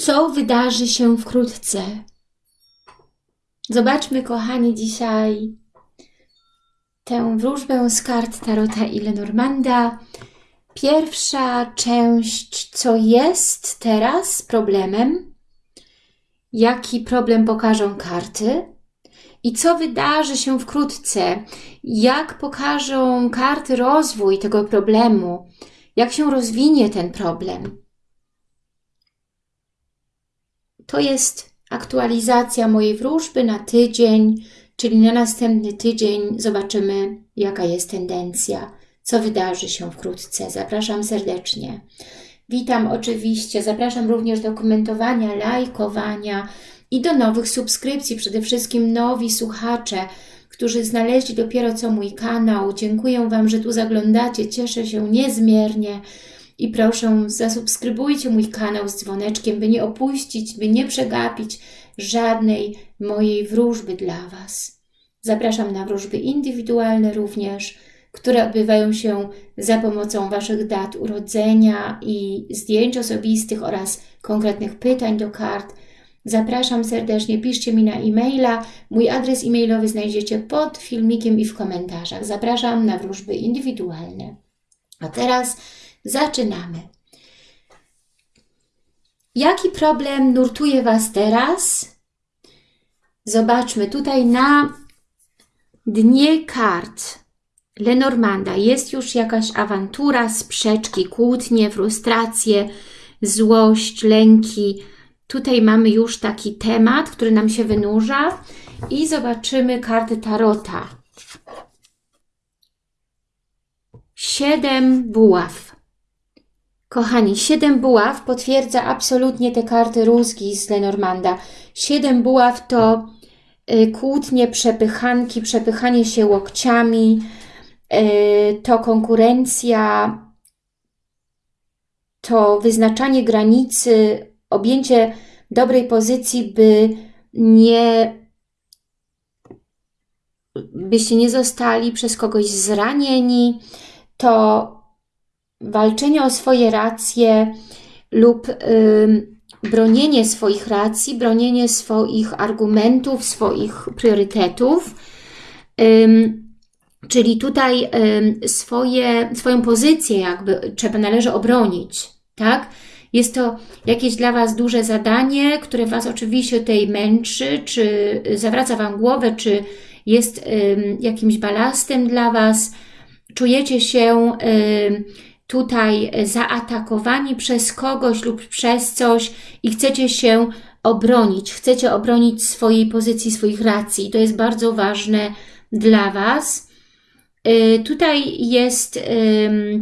co wydarzy się wkrótce. Zobaczmy, kochani, dzisiaj tę wróżbę z kart Tarota i Lenormanda. Pierwsza część, co jest teraz problemem, jaki problem pokażą karty i co wydarzy się wkrótce, jak pokażą karty rozwój tego problemu, jak się rozwinie ten problem. To jest aktualizacja mojej wróżby na tydzień, czyli na następny tydzień zobaczymy, jaka jest tendencja, co wydarzy się wkrótce. Zapraszam serdecznie. Witam oczywiście, zapraszam również do komentowania, lajkowania i do nowych subskrypcji, przede wszystkim nowi słuchacze, którzy znaleźli dopiero co mój kanał. Dziękuję Wam, że tu zaglądacie, cieszę się niezmiernie i proszę zasubskrybujcie mój kanał z dzwoneczkiem, by nie opuścić, by nie przegapić żadnej mojej wróżby dla Was. Zapraszam na wróżby indywidualne również, które odbywają się za pomocą Waszych dat urodzenia i zdjęć osobistych oraz konkretnych pytań do kart. Zapraszam serdecznie, piszcie mi na e-maila. Mój adres e-mailowy znajdziecie pod filmikiem i w komentarzach. Zapraszam na wróżby indywidualne. A teraz zaczynamy. Jaki problem nurtuje Was teraz? Zobaczmy tutaj na dnie kart Lenormanda jest już jakaś awantura, sprzeczki, kłótnie, frustracje, złość, lęki. Tutaj mamy już taki temat, który nam się wynurza i zobaczymy karty Tarota. Siedem buław. Kochani, siedem buław potwierdza absolutnie te karty rózgi z Lenormanda. Siedem buław to y, kłótnie, przepychanki, przepychanie się łokciami, y, to konkurencja, to wyznaczanie granicy, objęcie dobrej pozycji, by nie byście nie zostali przez kogoś zranieni, to walczenie o swoje racje lub bronienie swoich racji, bronienie swoich argumentów, swoich priorytetów. Czyli tutaj swoje, swoją pozycję jakby trzeba, należy obronić, tak? Jest to jakieś dla Was duże zadanie, które Was oczywiście tutaj męczy, czy zawraca Wam głowę, czy jest jakimś balastem dla Was. Czujecie się tutaj zaatakowani przez kogoś lub przez coś i chcecie się obronić, chcecie obronić swojej pozycji, swoich racji. To jest bardzo ważne dla Was. Y, tutaj jest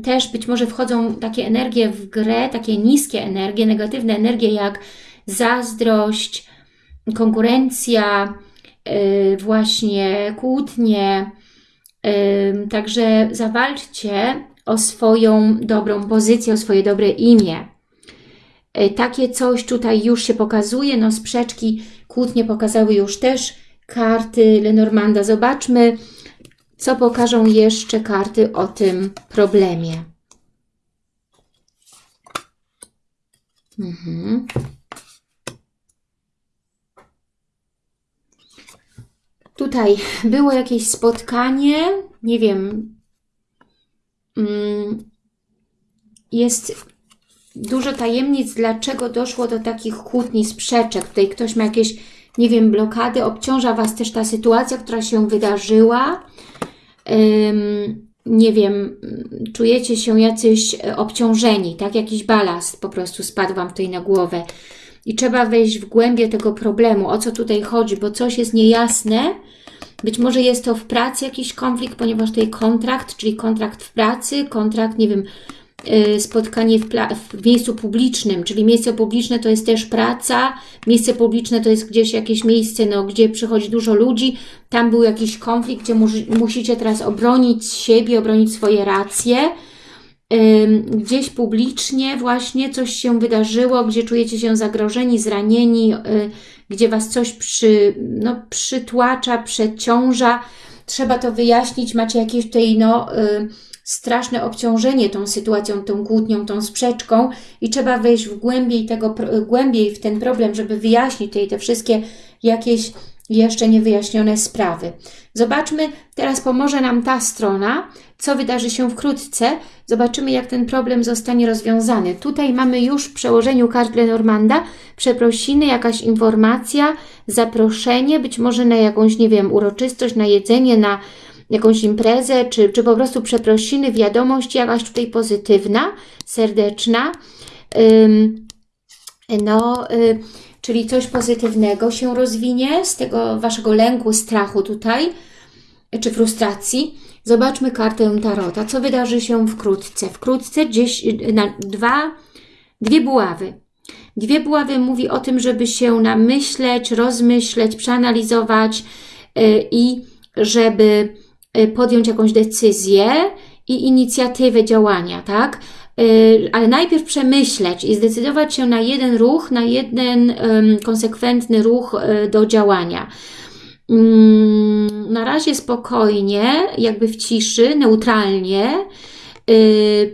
też, być może wchodzą takie energie w grę, takie niskie energie, negatywne energie jak zazdrość, konkurencja, y, właśnie kłótnie. Także zawalczcie o swoją dobrą pozycję, o swoje dobre imię. E, takie coś tutaj już się pokazuje, no sprzeczki, kłótnie pokazały już też karty Lenormanda. Zobaczmy, co pokażą jeszcze karty o tym problemie. Mhm. Tutaj było jakieś spotkanie, nie wiem, jest dużo tajemnic, dlaczego doszło do takich kłótni, sprzeczek. Tutaj ktoś ma jakieś, nie wiem, blokady, obciąża Was też ta sytuacja, która się wydarzyła. nie wiem, czujecie się jacyś e, obciążeni, tak? Jakiś balast po prostu spadł Wam tutaj na głowę. I trzeba wejść w głębie tego problemu, o co tutaj chodzi, bo coś jest niejasne, być może jest to w pracy jakiś konflikt, ponieważ tutaj kontrakt, czyli kontrakt w pracy, kontrakt, nie wiem, y, spotkanie w, w, miejscu publicznym, czyli miejsce publiczne to jest też praca, miejsce publiczne to jest gdzieś jakieś miejsce, no, gdzie przychodzi dużo ludzi, tam był jakiś konflikt, gdzie musicie teraz obronić siebie, obronić swoje racje, gdzieś publicznie właśnie coś się wydarzyło, gdzie czujecie się zagrożeni, zranieni, y, gdzie Was coś przy, no, przytłacza, przeciąża, trzeba to wyjaśnić, macie jakieś tutaj no, y, straszne obciążenie tą sytuacją, tą kłótnią, tą sprzeczką i trzeba wejść w głębiej, tego, głębiej w ten problem, żeby wyjaśnić tutaj te wszystkie jakieś jeszcze niewyjaśnione sprawy. Zobaczmy, teraz pomoże nam ta strona, co wydarzy się wkrótce. Zobaczymy, jak ten problem zostanie rozwiązany. Tutaj mamy już w przełożeniu kart Lenormanda przeprosiny, jakaś informacja, zaproszenie, być może na jakąś, nie wiem, uroczystość, na jedzenie, na jakąś imprezę, czy, czy po prostu przeprosiny, wiadomość jakaś tutaj pozytywna, serdeczna. Ym, no, y, czyli coś pozytywnego się rozwinie z tego Waszego lęku, strachu tutaj, czy frustracji. Zobaczmy kartę Tarota. Co wydarzy się wkrótce? Wkrótce gdzieś na dwa, dwie buławy. Dwie buławy mówi o tym, żeby się namyśleć, rozmyśleć, przeanalizować yy, i żeby Y, podjąć jakąś decyzję i inicjatywę działania, tak? Y, ale najpierw przemyśleć i zdecydować się na jeden ruch, na jeden konsekwentny ruch y, do działania. Mm, na razie spokojnie, jakby w ciszy, neutralnie,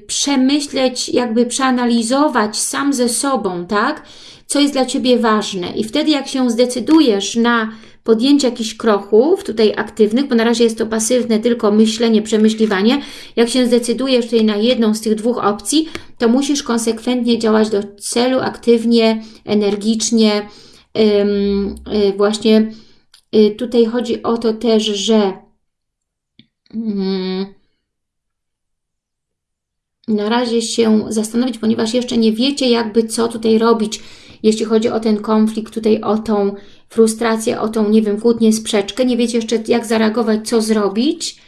przemyśleć, jakby przeanalizować sam ze sobą, tak? Co jest dla Ciebie ważne. I wtedy, jak się zdecydujesz na podjęcie jakichś kroków tutaj aktywnych, bo na razie jest to pasywne tylko myślenie, przemyśliwanie. Jak się zdecydujesz tutaj na jedną z tych dwóch opcji, to musisz konsekwentnie działać do celu, aktywnie, energicznie. Yy, właśnie yy, tutaj chodzi o to też, że yy, na razie się zastanowić, ponieważ jeszcze nie wiecie jakby co tutaj robić, jeśli chodzi o ten konflikt, tutaj o tą frustrację, o tą, nie wiem, kłótnię, sprzeczkę, nie wiecie jeszcze jak zareagować, co zrobić,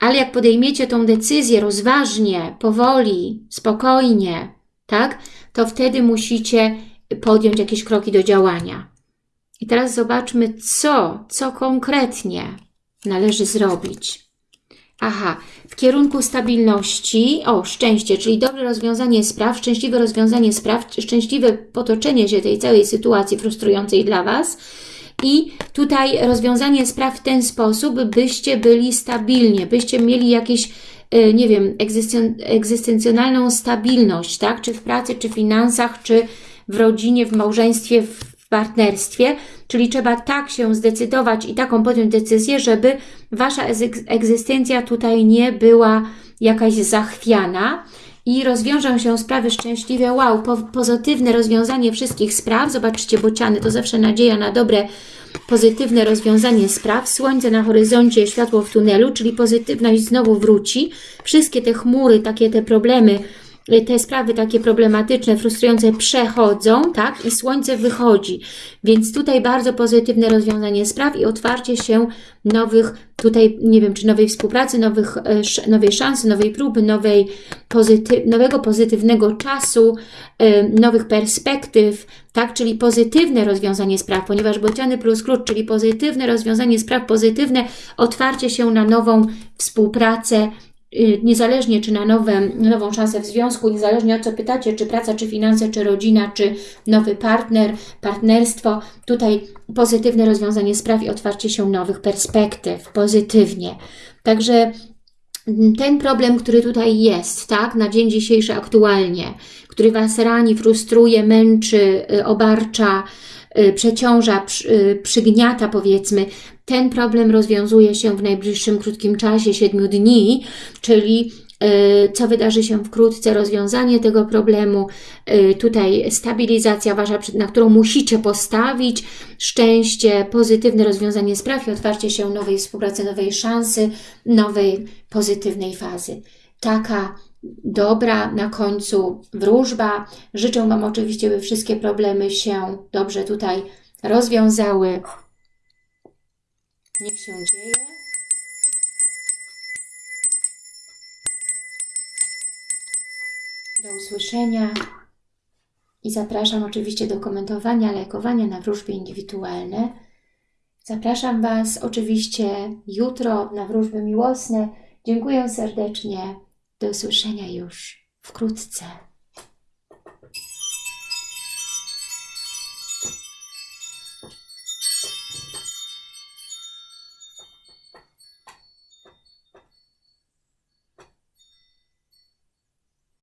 ale jak podejmiecie tą decyzję rozważnie, powoli, spokojnie, tak, to wtedy musicie podjąć jakieś kroki do działania. I teraz zobaczmy, co, co konkretnie należy zrobić. Aha, w kierunku stabilności, o, szczęście, czyli dobre rozwiązanie spraw, szczęśliwe rozwiązanie spraw, szczęśliwe potoczenie się tej całej sytuacji frustrującej dla Was i tutaj rozwiązanie spraw w ten sposób, byście byli stabilnie, byście mieli jakieś e, nie wiem, egzystencjonalną stabilność, tak? Czy w pracy, czy w finansach, czy w rodzinie, w małżeństwie, w w partnerstwie, czyli trzeba tak się zdecydować i taką podjąć decyzję, żeby Wasza egzystencja tutaj nie była jakaś zachwiana i rozwiążą się sprawy szczęśliwe. Wow, po, pozytywne rozwiązanie wszystkich spraw. Zobaczcie, bociany to zawsze nadzieja na dobre, pozytywne rozwiązanie spraw. Słońce na horyzoncie, światło w tunelu, czyli pozytywność znowu wróci. Wszystkie te chmury, takie te problemy, te sprawy takie problematyczne, frustrujące przechodzą, tak? I słońce wychodzi. Więc tutaj bardzo pozytywne rozwiązanie spraw i otwarcie się nowych, tutaj nie wiem, czy nowej współpracy, nowych, e, nowej szansy, nowej próby, nowej pozytyw, nowego pozytywnego czasu, e, nowych perspektyw, tak? Czyli pozytywne rozwiązanie spraw, ponieważ bociany plus klucz, czyli pozytywne rozwiązanie spraw, pozytywne otwarcie się na nową współpracę, Y, niezależnie czy na nowe, nową szansę w związku, niezależnie o co pytacie, czy praca, czy finanse, czy rodzina, czy nowy partner, partnerstwo, tutaj pozytywne rozwiązanie spraw i otwarcie się nowych perspektyw, pozytywnie. Także mm, ten problem, który tutaj jest, tak, na dzień dzisiejszy aktualnie, który Was rani, frustruje, męczy, y, obarcza, y, przeciąża, przygniata powiedzmy, ten problem rozwiązuje się w najbliższym krótkim czasie, 7 dni, czyli y, co wydarzy się wkrótce, rozwiązanie tego problemu, y, tutaj stabilizacja Wasza, na którą musicie postawić, szczęście, pozytywne rozwiązanie spraw i otwarcie się nowej współpracy, nowej szansy, nowej pozytywnej fazy. Taka dobra na końcu wróżba. Życzę Wam oczywiście, by wszystkie problemy się dobrze tutaj rozwiązały. Niech się dzieje. Do usłyszenia i zapraszam oczywiście do komentowania, lajkowania na wróżby indywidualne. Zapraszam Was oczywiście jutro na wróżby miłosne. Dziękuję serdecznie. Do usłyszenia już wkrótce.